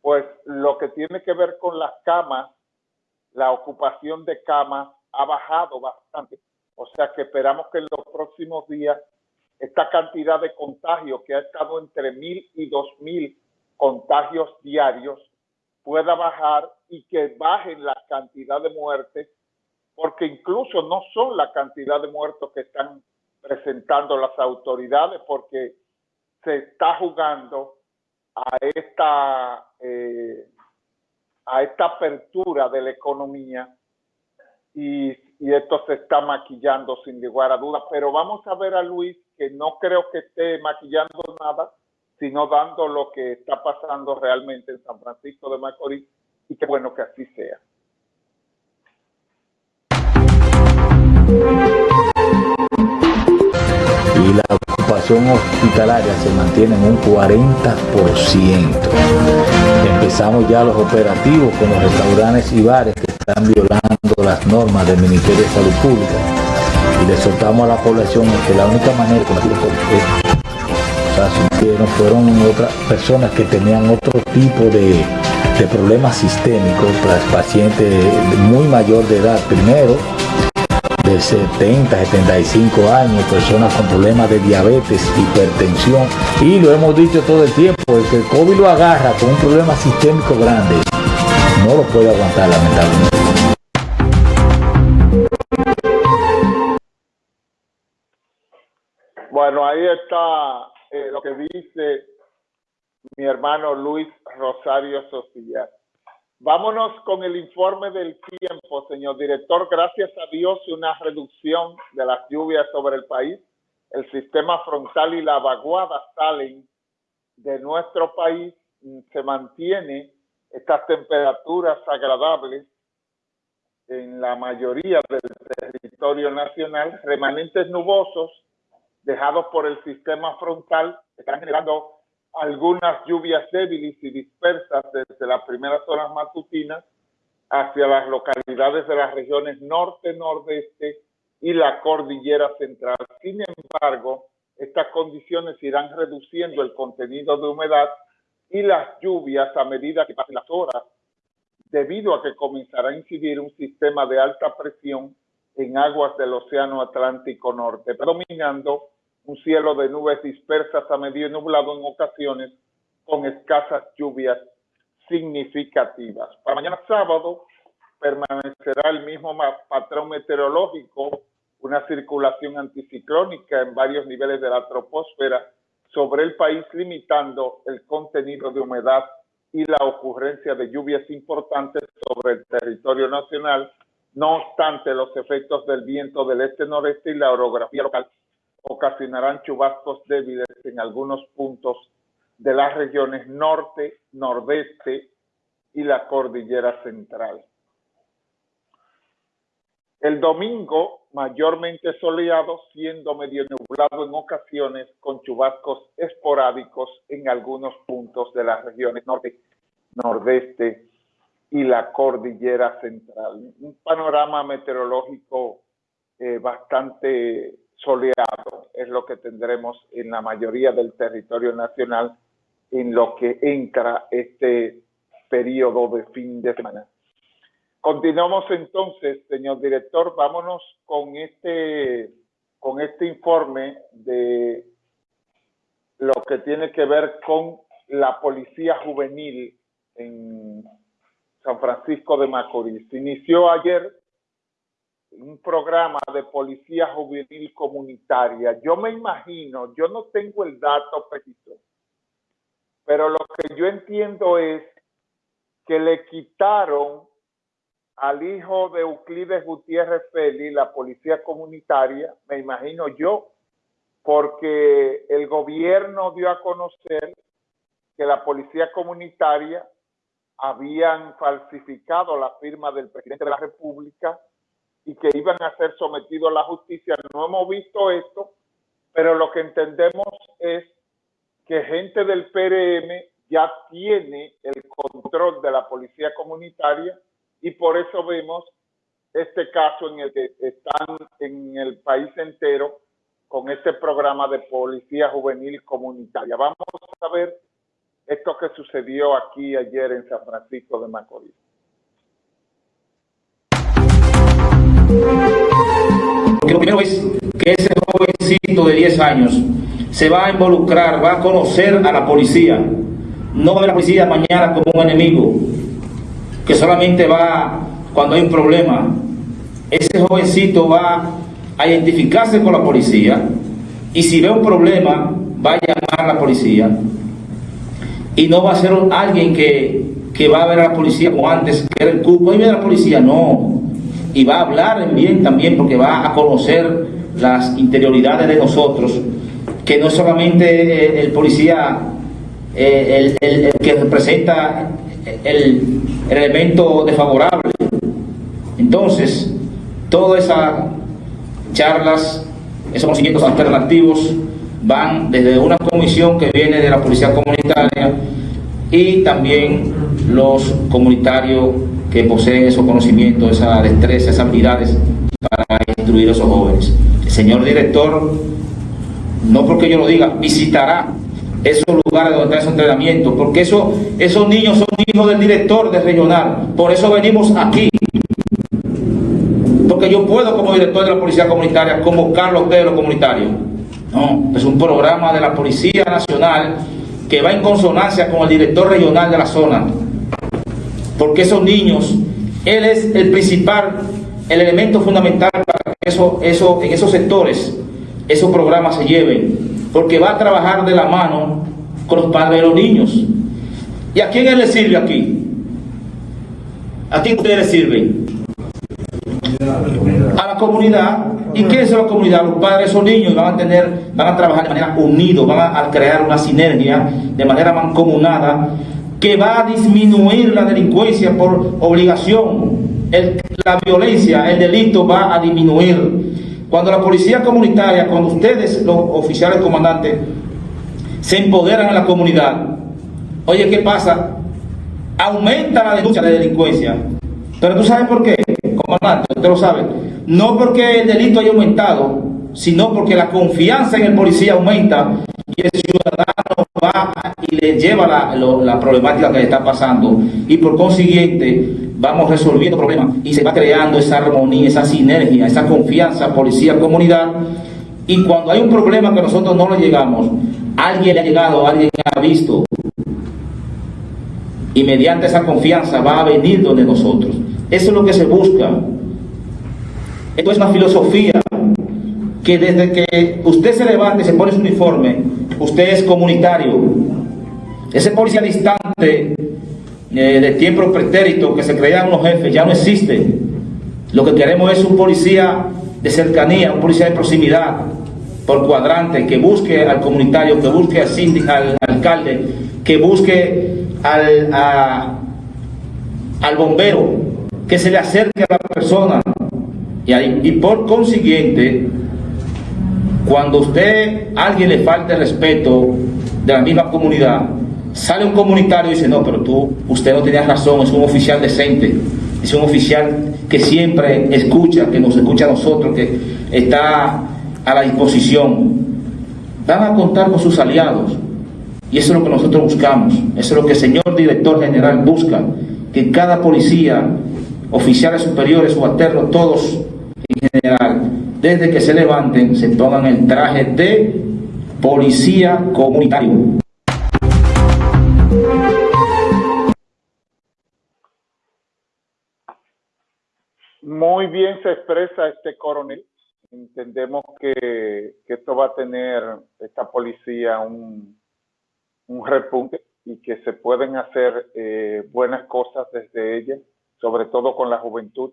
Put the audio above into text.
pues lo que tiene que ver con las camas, la ocupación de camas ha bajado bastante. O sea que esperamos que en los próximos días esta cantidad de contagios que ha estado entre mil y dos mil contagios diarios pueda bajar y que bajen la cantidad de muertes, porque incluso no son la cantidad de muertos que están presentando las autoridades, porque se está jugando a esta, eh, a esta apertura de la economía y, y, esto se está maquillando sin lugar a dudas. Pero vamos a ver a Luis, que no creo que esté maquillando nada, sino dando lo que está pasando realmente en San Francisco de Macorís y qué bueno que así sea. Ocupación hospitalaria se mantiene en un 40%. Empezamos ya los operativos con los restaurantes y bares que están violando las normas del Ministerio de Salud Pública. Y le soltamos a la población que la única manera de fueron otras personas que tenían otro tipo de, de problemas sistémicos, pacientes muy mayor de edad primero, de 70, 75 años, personas con problemas de diabetes, hipertensión, y lo hemos dicho todo el tiempo, el que el COVID lo agarra con un problema sistémico grande, no lo puede aguantar lamentablemente. Bueno, ahí está eh, lo que dice mi hermano Luis Rosario Sofía. Vámonos con el informe del tiempo, señor director. Gracias a Dios, una reducción de las lluvias sobre el país. El sistema frontal y la vaguada salen de nuestro país. Se mantiene estas temperaturas agradables en la mayoría del territorio nacional, remanentes nubosos dejados por el sistema frontal, están generando algunas lluvias débiles y dispersas desde las primeras horas matutinas hacia las localidades de las regiones norte, nordeste y la cordillera central. Sin embargo, estas condiciones irán reduciendo el contenido de humedad y las lluvias a medida que pasen las horas, debido a que comenzará a incidir un sistema de alta presión en aguas del Océano Atlántico Norte, predominando un cielo de nubes dispersas a medio nublado en ocasiones con escasas lluvias significativas. Para mañana sábado permanecerá el mismo patrón meteorológico, una circulación anticiclónica en varios niveles de la troposfera sobre el país, limitando el contenido de humedad y la ocurrencia de lluvias importantes sobre el territorio nacional. No obstante, los efectos del viento del este-noreste y la orografía local ocasionarán chubascos débiles en algunos puntos de las regiones norte, nordeste y la cordillera central. El domingo, mayormente soleado, siendo medio nublado en ocasiones, con chubascos esporádicos en algunos puntos de las regiones norte, nordeste y la cordillera central. Un panorama meteorológico eh, bastante soleado es lo que tendremos en la mayoría del territorio nacional en lo que entra este periodo de fin de semana. Continuamos entonces, señor director, vámonos con este, con este informe de lo que tiene que ver con la policía juvenil en San Francisco de Macorís. Inició ayer un programa de policía juvenil comunitaria. Yo me imagino, yo no tengo el dato pero lo que yo entiendo es que le quitaron al hijo de Euclides Gutiérrez Félix, la policía comunitaria, me imagino yo, porque el gobierno dio a conocer que la policía comunitaria habían falsificado la firma del presidente de la República y que iban a ser sometidos a la justicia. No hemos visto esto, pero lo que entendemos es que gente del PRM ya tiene el control de la policía comunitaria y por eso vemos este caso en el que están en el país entero con este programa de policía juvenil comunitaria. Vamos a ver esto que sucedió aquí ayer en San Francisco de Macorís. Lo primero es que ese jovencito de 10 años se va a involucrar, va a conocer a la policía. No va a ver a la policía mañana como un enemigo, que solamente va cuando hay un problema. Ese jovencito va a identificarse con la policía y si ve un problema, va a llamar a la policía. Y no va a ser alguien que, va a ver a la policía como antes, que era el cupo, y ve a la policía, no. Y va a hablar en bien también porque va a conocer las interioridades de nosotros, que no es solamente el policía eh, el, que representa el, el elemento desfavorable. Entonces, todas esas charlas, esos conocimientos alternativos van desde una comisión que viene de la policía comunitaria y también los comunitarios que poseen esos conocimientos, esa destreza, esas habilidades para instruir a esos jóvenes. El señor director, no porque yo lo diga, visitará esos lugares donde está ese entrenamiento, porque eso, esos niños son hijos del director de regional, por eso venimos aquí. Porque yo puedo como director de la Policía Comunitaria convocar los de los comunitarios. No, es un programa de la Policía Nacional que va en consonancia con el director regional de la zona. Porque esos niños, él es el principal, el elemento fundamental para que eso, eso, en esos sectores esos programas se lleven. Porque va a trabajar de la mano con los padres de los niños. ¿Y a quién él le sirve aquí? ¿A quién ustedes le sirven? A la comunidad. ¿Y qué es la comunidad? Los padres esos niños van a tener, van a trabajar de manera unidos, van a crear una sinergia de manera mancomunada que va a disminuir la delincuencia por obligación. la violencia, el delito va a disminuir. Cuando la policía comunitaria, cuando ustedes, los oficiales comandantes, se empoderan en la comunidad, oye, ¿qué pasa? Aumenta la denuncia de delincuencia. Pero tú sabes por qué, comandante, usted lo sabe. No porque el delito haya aumentado, sino porque la confianza en el policía aumenta y el ciudadano va y le lleva la, problemática que está pasando y por consiguiente vamos resolviendo problemas y se va creando esa armonía, esa sinergia, esa confianza policía-comunidad y cuando hay un problema que nosotros no le llegamos, alguien le ha llegado, alguien ha visto y mediante esa confianza va a venir donde nosotros. Eso es lo que se busca. Esto es una filosofía que desde que usted se levante y se pone su uniforme, usted es comunitario. Ese policía distante eh, de tiempo pretérito que se creían unos jefes ya no existe. Lo que queremos es un policía de cercanía, un policía de proximidad, por cuadrante, que busque al comunitario, que busque al, alcalde, que busque al, al bombero, que se le acerque a la persona. Y, por consiguiente, cuando usted, a alguien le falta el respeto de la misma comunidad, sale un comunitario y dice, no, pero tú, usted no tenía razón, es un oficial decente, es un oficial que siempre escucha, que nos escucha a nosotros, que está a la disposición. Van a contar con sus aliados. Y eso es lo que nosotros buscamos. Eso es lo que el señor director general busca. Que cada policía, oficiales superiores, subalternos, todos en general, desde que se levanten, se pongan el traje de policía comunitario. Muy bien se expresa este coronel. Entendemos que, esto va a tener, esta policía, un, un repunte y que se pueden hacer eh, buenas cosas desde ella, sobre todo con la juventud